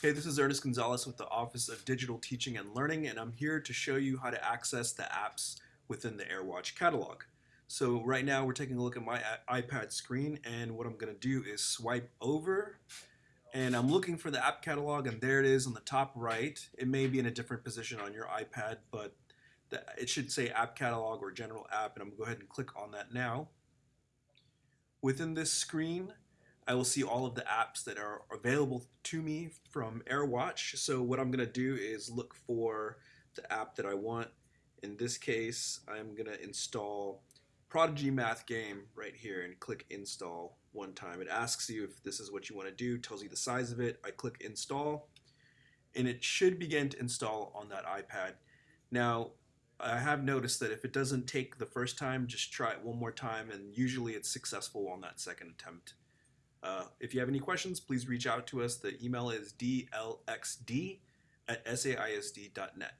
Hey, this is Ernest Gonzalez with the Office of Digital Teaching and Learning, and I'm here to show you how to access the apps within the AirWatch catalog. So right now we're taking a look at my iPad screen, and what I'm going to do is swipe over, and I'm looking for the app catalog, and there it is on the top right. It may be in a different position on your iPad, but it should say app catalog or general app, and I'm going to go ahead and click on that now. Within this screen, I will see all of the apps that are available to me from AirWatch. So what I'm going to do is look for the app that I want. In this case, I'm going to install Prodigy Math Game right here and click install one time. It asks you if this is what you want to do, tells you the size of it. I click install and it should begin to install on that iPad. Now, I have noticed that if it doesn't take the first time, just try it one more time and usually it's successful on that second attempt. Uh, if you have any questions, please reach out to us. The email is dlxd at saisd.net.